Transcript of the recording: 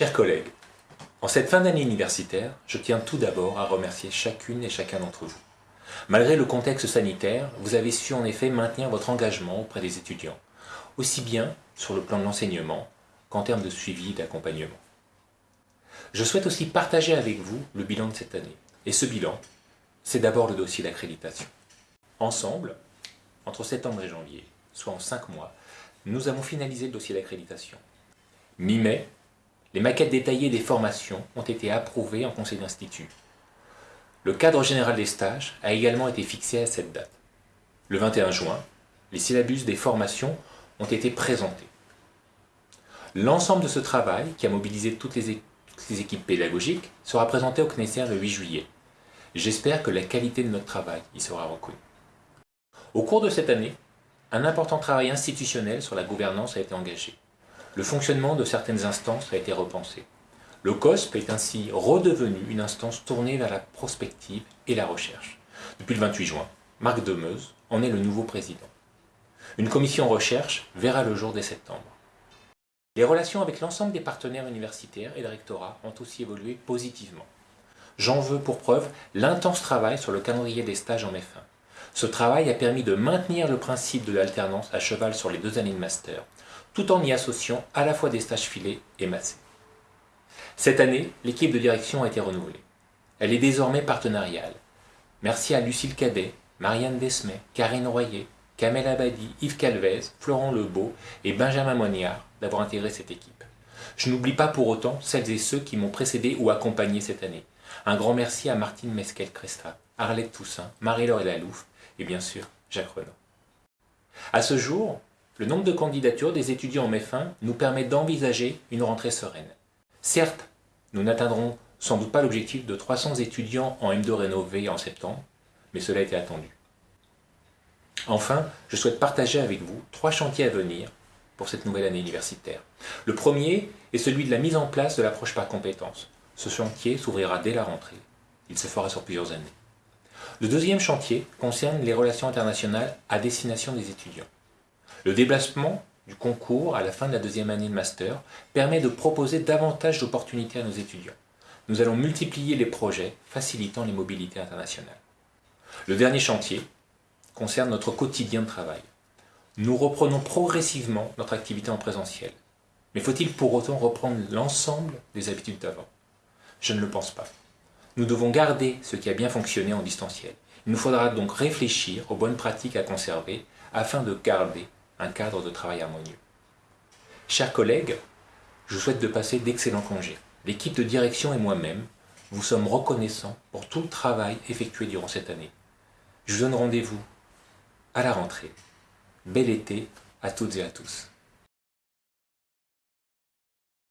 Chers collègues, en cette fin d'année universitaire, je tiens tout d'abord à remercier chacune et chacun d'entre vous. Malgré le contexte sanitaire, vous avez su en effet maintenir votre engagement auprès des étudiants, aussi bien sur le plan de l'enseignement qu'en termes de suivi et d'accompagnement. Je souhaite aussi partager avec vous le bilan de cette année. Et ce bilan, c'est d'abord le dossier d'accréditation. Ensemble, entre septembre et janvier, soit en cinq mois, nous avons finalisé le dossier d'accréditation. Mi-mai, les maquettes détaillées des formations ont été approuvées en conseil d'institut. Le cadre général des stages a également été fixé à cette date. Le 21 juin, les syllabus des formations ont été présentés. L'ensemble de ce travail, qui a mobilisé toutes les, équipes pédagogiques, sera présenté au CNESER le 8 juillet. J'espère que la qualité de notre travail y sera reconnue. Au cours de cette année, un important travail institutionnel sur la gouvernance a été engagé le fonctionnement de certaines instances a été repensé. Le COSP est ainsi redevenu une instance tournée vers la prospective et la recherche. Depuis le 28 juin, Marc Demeuse en est le nouveau président. Une commission recherche verra le jour dès septembre. Les relations avec l'ensemble des partenaires universitaires et le rectorat ont aussi évolué positivement. J'en veux pour preuve l'intense travail sur le calendrier des stages en F1. Ce travail a permis de maintenir le principe de l'alternance à cheval sur les deux années de master, tout en y associant à la fois des stages filés et massés. Cette année, l'équipe de direction a été renouvelée. Elle est désormais partenariale. Merci à Lucille Cadet, Marianne Desmet, Karine Royer, Kamel Abadi, Yves Calvez, Florent Lebeau et Benjamin Moignard d'avoir intégré cette équipe. Je n'oublie pas pour autant celles et ceux qui m'ont précédé ou accompagné cette année. Un grand merci à Martine Mesquel-Cresta, Arlette Toussaint, Marie-Laure Lalouf et bien sûr Jacques Renaud. À ce jour, le nombre de candidatures des étudiants en F1 nous permet d'envisager une rentrée sereine. Certes, nous n'atteindrons sans doute pas l'objectif de 300 étudiants en M2 rénové en septembre, mais cela était attendu. Enfin, je souhaite partager avec vous trois chantiers à venir pour cette nouvelle année universitaire. Le premier est celui de la mise en place de l'approche par compétences. Ce chantier s'ouvrira dès la rentrée. Il se fera sur plusieurs années. Le deuxième chantier concerne les relations internationales à destination des étudiants. Le déplacement du concours à la fin de la deuxième année de master permet de proposer davantage d'opportunités à nos étudiants. Nous allons multiplier les projets facilitant les mobilités internationales. Le dernier chantier concerne notre quotidien de travail. Nous reprenons progressivement notre activité en présentiel. Mais faut-il pour autant reprendre l'ensemble des habitudes d'avant? Je ne le pense pas. Nous devons garder ce qui a bien fonctionné en distanciel. Il nous faudra donc réfléchir aux bonnes pratiques à conserver afin de garder un cadre de travail harmonieux. Chers collègues, je vous souhaite de passer d'excellents congés. L'équipe de direction et moi-même vous sommes reconnaissants pour tout le travail effectué durant cette année. Je vous donne rendez-vous à la rentrée. Bel été à toutes et à tous.